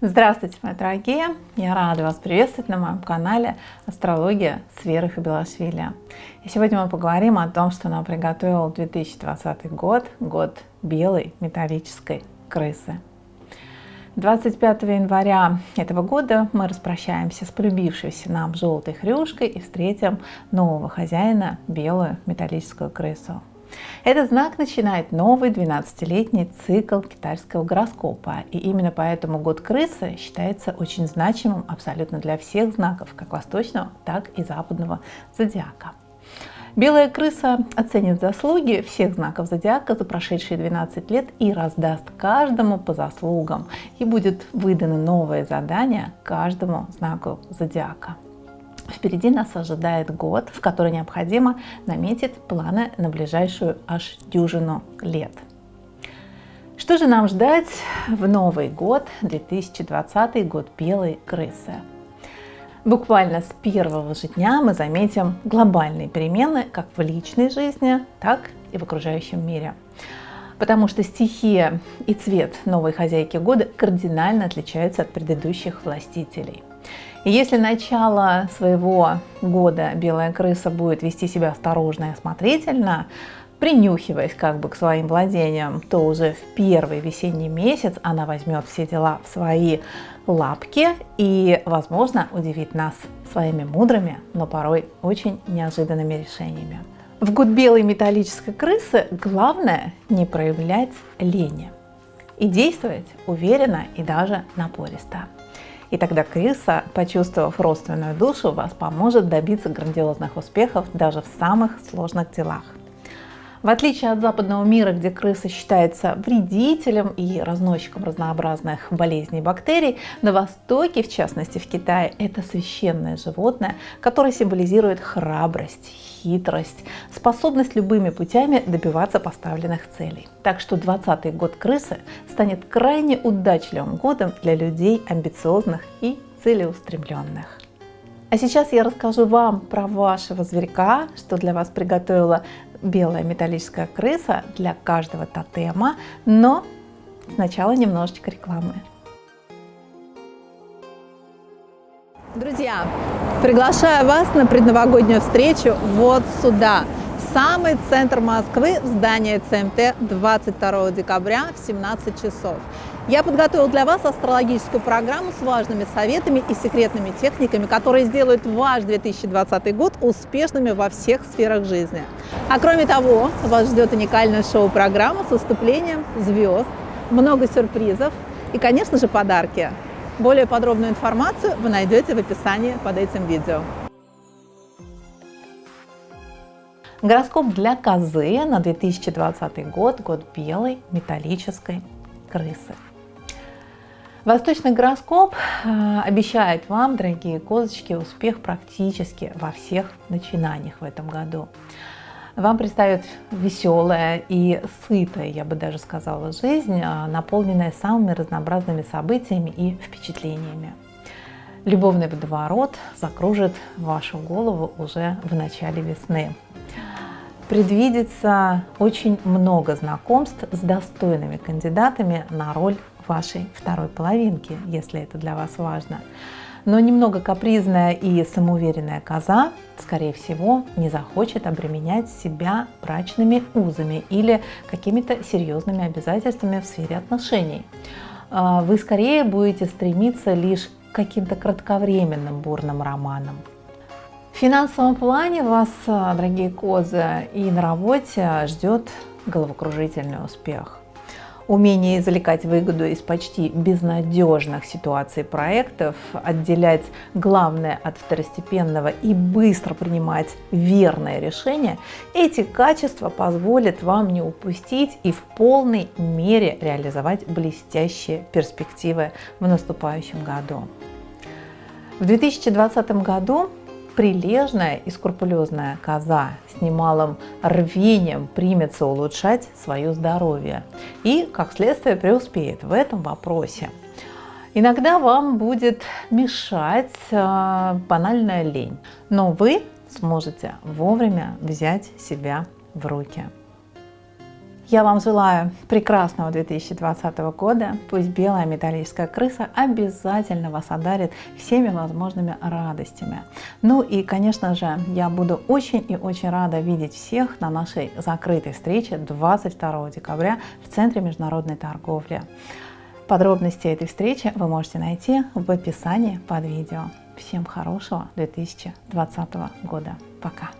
Здравствуйте, мои дорогие! Я рада вас приветствовать на моем канале Астрология с Верой Хабилашвили. И сегодня мы поговорим о том, что нам приготовил 2020 год, год белой металлической крысы. 25 января этого года мы распрощаемся с полюбившейся нам желтой хрюшкой и встретим нового хозяина, белую металлическую крысу. Этот знак начинает новый 12-летний цикл китайского гороскопа. И именно поэтому год крысы считается очень значимым абсолютно для всех знаков, как восточного, так и западного зодиака. Белая крыса оценит заслуги всех знаков зодиака за прошедшие 12 лет и раздаст каждому по заслугам. И будет выдано новое задание каждому знаку зодиака. Впереди нас ожидает год, в который необходимо наметить планы на ближайшую аж дюжину лет. Что же нам ждать в Новый год, 2020 год белой крысы? Буквально с первого же дня мы заметим глобальные перемены как в личной жизни, так и в окружающем мире. Потому что стихия и цвет новой хозяйки года кардинально отличаются от предыдущих властителей. И если начало своего года белая крыса будет вести себя осторожно и осмотрительно, принюхиваясь как бы к своим владениям, то уже в первый весенний месяц она возьмет все дела в свои лапки и, возможно, удивит нас своими мудрыми, но порой очень неожиданными решениями. В год белой металлической крысы главное не проявлять лени и действовать уверенно и даже напористо. И тогда крыса, почувствовав родственную душу, вас поможет добиться грандиозных успехов даже в самых сложных делах. В отличие от западного мира, где крыса считается вредителем и разносчиком разнообразных болезней и бактерий, на Востоке, в частности в Китае, это священное животное, которое символизирует храбрость, хитрость, способность любыми путями добиваться поставленных целей. Так что 20 год крысы станет крайне удачливым годом для людей амбициозных и целеустремленных. А сейчас я расскажу вам про вашего зверька, что для вас приготовила белая металлическая крыса для каждого тотема, но сначала немножечко рекламы. Друзья, приглашаю вас на предновогоднюю встречу вот сюда, самый центр Москвы, в здание ЦМТ 22 декабря в 17 часов. Я подготовил для вас астрологическую программу с важными советами и секретными техниками, которые сделают ваш 2020 год успешными во всех сферах жизни. А кроме того, вас ждет уникальная шоу-программа с выступлением звезд, много сюрпризов и, конечно же, подарки. Более подробную информацию вы найдете в описании под этим видео. Гороскоп для козы на 2020 год, год белой металлической крысы. Восточный гороскоп э, обещает вам, дорогие козочки, успех практически во всех начинаниях в этом году. Вам предстоит веселая и сытая, я бы даже сказала, жизнь, э, наполненная самыми разнообразными событиями и впечатлениями. Любовный водоворот закружит вашу голову уже в начале весны. Предвидится очень много знакомств с достойными кандидатами на роль вашей второй половинки, если это для вас важно. Но немного капризная и самоуверенная коза, скорее всего, не захочет обременять себя брачными узами или какими-то серьезными обязательствами в сфере отношений. А, вы скорее будете стремиться лишь к каким-то кратковременным бурным романам. В финансовом плане вас, дорогие козы, и на работе ждет головокружительный успех умение извлекать выгоду из почти безнадежных ситуаций проектов, отделять главное от второстепенного и быстро принимать верное решение, эти качества позволят вам не упустить и в полной мере реализовать блестящие перспективы в наступающем году. В 2020 году прилежная и скрупулезная коза с немалым рвением примется улучшать свое здоровье и, как следствие, преуспеет в этом вопросе. Иногда вам будет мешать э, банальная лень, но вы сможете вовремя взять себя в руки. Я вам желаю прекрасного 2020 года. Пусть белая металлическая крыса обязательно вас одарит всеми возможными радостями. Ну и, конечно же, я буду очень и очень рада видеть всех на нашей закрытой встрече 22 декабря в Центре международной торговли. Подробности этой встречи вы можете найти в описании под видео. Всем хорошего 2020 года. Пока!